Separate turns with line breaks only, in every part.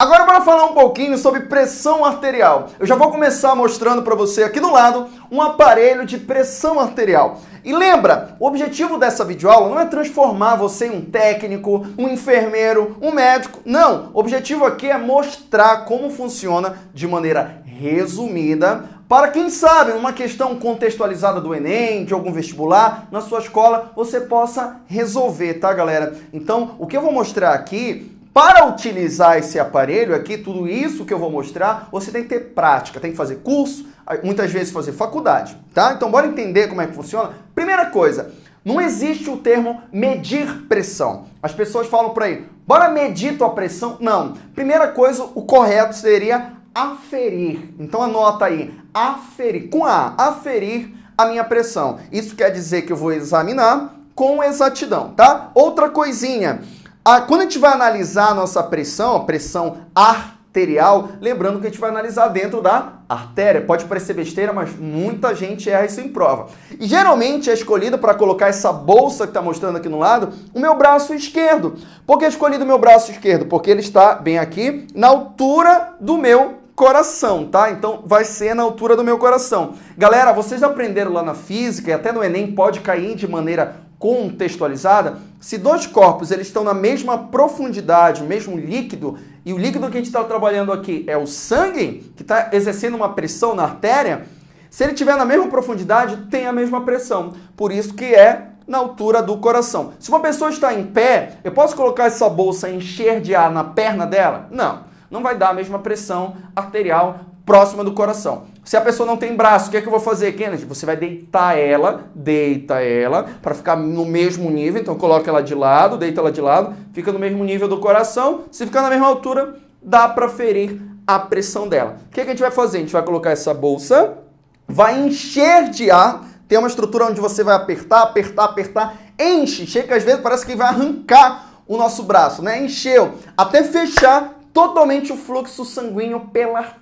Agora bora falar um pouquinho sobre pressão arterial. Eu já vou começar mostrando para você aqui do lado um aparelho de pressão arterial. E lembra, o objetivo dessa videoaula não é transformar você em um técnico, um enfermeiro, um médico. Não, o objetivo aqui é mostrar como funciona de maneira resumida para quem sabe, numa questão contextualizada do Enem, de algum vestibular, na sua escola, você possa resolver, tá, galera? Então, o que eu vou mostrar aqui para utilizar esse aparelho aqui, tudo isso que eu vou mostrar, você tem que ter prática, tem que fazer curso, muitas vezes fazer faculdade, tá? Então bora entender como é que funciona. Primeira coisa, não existe o termo medir pressão. As pessoas falam por aí, bora medir tua pressão? Não. Primeira coisa, o correto seria aferir. Então anota aí, aferir, com A, aferir a minha pressão. Isso quer dizer que eu vou examinar com exatidão, tá? Outra coisinha, ah, quando a gente vai analisar a nossa pressão, a pressão arterial, lembrando que a gente vai analisar dentro da artéria. Pode parecer besteira, mas muita gente erra isso em prova. E geralmente é escolhido para colocar essa bolsa que está mostrando aqui no lado, o meu braço esquerdo. Por que é escolhido o meu braço esquerdo? Porque ele está bem aqui, na altura do meu coração, tá? Então vai ser na altura do meu coração. Galera, vocês aprenderam lá na física e até no Enem pode cair de maneira contextualizada, se dois corpos eles estão na mesma profundidade, mesmo líquido, e o líquido que a gente está trabalhando aqui é o sangue, que está exercendo uma pressão na artéria, se ele estiver na mesma profundidade, tem a mesma pressão. Por isso que é na altura do coração. Se uma pessoa está em pé, eu posso colocar essa bolsa e encher de ar na perna dela? Não, não vai dar a mesma pressão arterial próxima do coração. Se a pessoa não tem braço, o que é que eu vou fazer, Kennedy? Você vai deitar ela, deita ela, para ficar no mesmo nível. Então coloca ela de lado, deita ela de lado, fica no mesmo nível do coração. Se ficar na mesma altura, dá para ferir a pressão dela. O que, é que a gente vai fazer? A gente vai colocar essa bolsa, vai encher de ar, tem uma estrutura onde você vai apertar, apertar, apertar, enche, chega às vezes parece que vai arrancar o nosso braço, né? Encheu, até fechar totalmente o fluxo sanguíneo pela.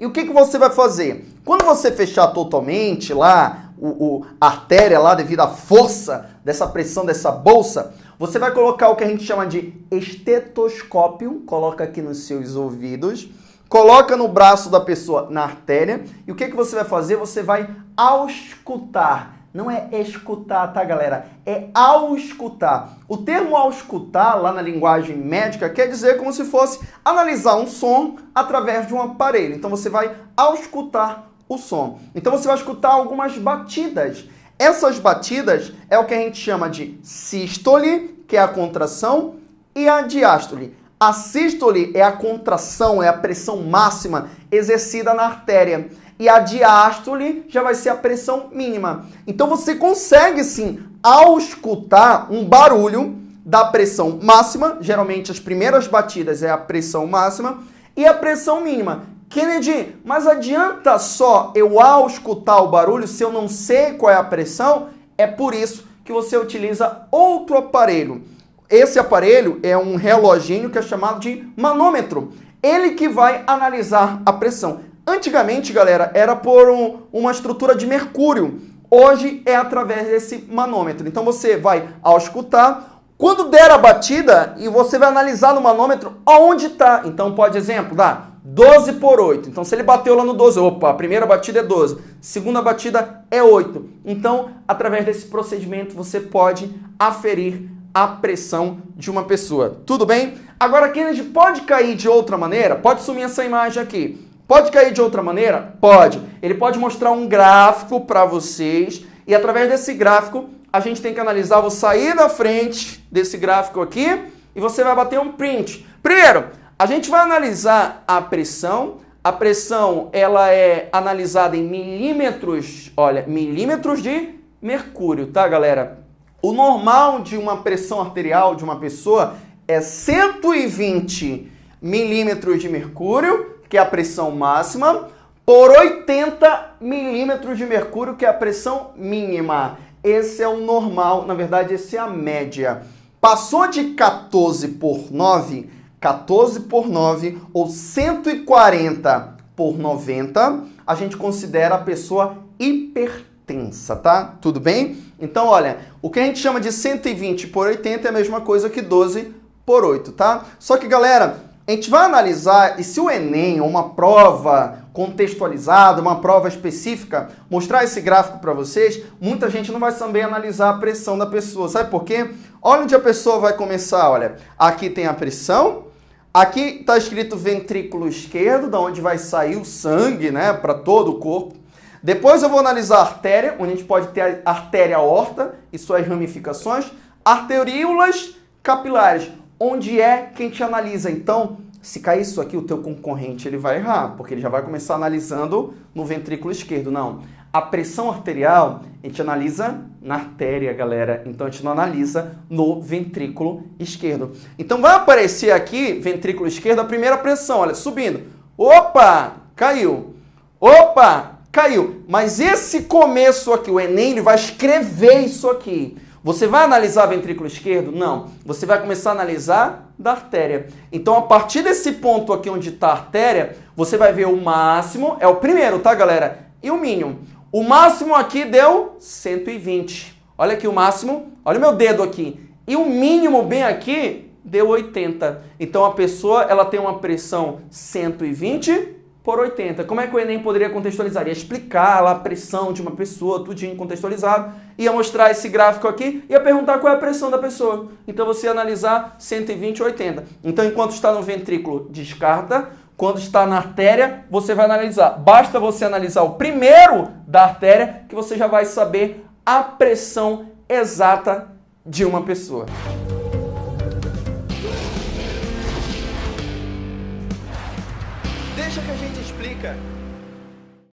E o que, que você vai fazer? Quando você fechar totalmente lá, o, o, a artéria lá, devido à força dessa pressão dessa bolsa, você vai colocar o que a gente chama de estetoscópio, coloca aqui nos seus ouvidos, coloca no braço da pessoa na artéria, e o que, que você vai fazer? Você vai auscultar não é escutar, tá, galera? É auscultar. O termo auscultar, lá na linguagem médica, quer dizer como se fosse analisar um som através de um aparelho. Então você vai auscultar o som. Então você vai escutar algumas batidas. Essas batidas é o que a gente chama de sístole, que é a contração, e a diástole. A sístole é a contração, é a pressão máxima exercida na artéria e a diástole já vai ser a pressão mínima. Então você consegue sim auscultar um barulho da pressão máxima, geralmente as primeiras batidas é a pressão máxima, e a pressão mínima. Kennedy, mas adianta só eu auscultar o barulho se eu não sei qual é a pressão? É por isso que você utiliza outro aparelho. Esse aparelho é um reloginho que é chamado de manômetro. Ele que vai analisar a pressão. Antigamente, galera, era por um, uma estrutura de mercúrio. Hoje é através desse manômetro. Então você vai auscultar, quando der a batida, e você vai analisar no manômetro aonde está. Então pode, exemplo, dá 12 por 8. Então se ele bateu lá no 12, opa, a primeira batida é 12, segunda batida é 8. Então, através desse procedimento, você pode aferir a pressão de uma pessoa. Tudo bem? Agora, Kennedy, pode cair de outra maneira? Pode sumir essa imagem aqui. Pode cair de outra maneira? Pode. Ele pode mostrar um gráfico para vocês e através desse gráfico a gente tem que analisar. Vou sair da frente desse gráfico aqui e você vai bater um print. Primeiro, a gente vai analisar a pressão. A pressão ela é analisada em milímetros, olha, milímetros de mercúrio, tá, galera? O normal de uma pressão arterial de uma pessoa é 120 milímetros de mercúrio que é a pressão máxima, por 80 milímetros de mercúrio, que é a pressão mínima. Esse é o normal, na verdade, esse é a média. Passou de 14 por 9, 14 por 9, ou 140 por 90, a gente considera a pessoa hipertensa, tá? Tudo bem? Então, olha, o que a gente chama de 120 por 80 é a mesma coisa que 12 por 8, tá? Só que, galera, a gente vai analisar e se o Enem, uma prova contextualizada, uma prova específica, mostrar esse gráfico para vocês, muita gente não vai saber analisar a pressão da pessoa. Sabe por quê? Olha onde a pessoa vai começar, olha. Aqui tem a pressão, aqui está escrito ventrículo esquerdo, da onde vai sair o sangue, né, para todo o corpo. Depois eu vou analisar a artéria, onde a gente pode ter a artéria aorta e suas ramificações, arteríolas capilares, onde é que a gente analisa. Então, se cair isso aqui, o teu concorrente ele vai errar, porque ele já vai começar analisando no ventrículo esquerdo. Não. A pressão arterial, a gente analisa na artéria, galera. Então, a gente não analisa no ventrículo esquerdo. Então, vai aparecer aqui, ventrículo esquerdo, a primeira pressão, olha, subindo. Opa, caiu. Opa, caiu. Mas esse começo aqui, o Enem, ele vai escrever isso aqui. Você vai analisar ventrículo esquerdo? Não. Você vai começar a analisar da artéria. Então, a partir desse ponto aqui onde está a artéria, você vai ver o máximo, é o primeiro, tá, galera? E o mínimo. O máximo aqui deu 120. Olha aqui o máximo, olha o meu dedo aqui. E o mínimo bem aqui deu 80. Então, a pessoa ela tem uma pressão 120 por 80. Como é que o Enem poderia contextualizar? Ia explicar lá a pressão de uma pessoa, tudinho contextualizado, ia mostrar esse gráfico aqui, ia perguntar qual é a pressão da pessoa. Então você ia analisar 120 80. Então enquanto está no ventrículo, descarta. Quando está na artéria, você vai analisar. Basta você analisar o primeiro da artéria que você já vai saber a pressão exata de uma pessoa. Deixa que a gente explica.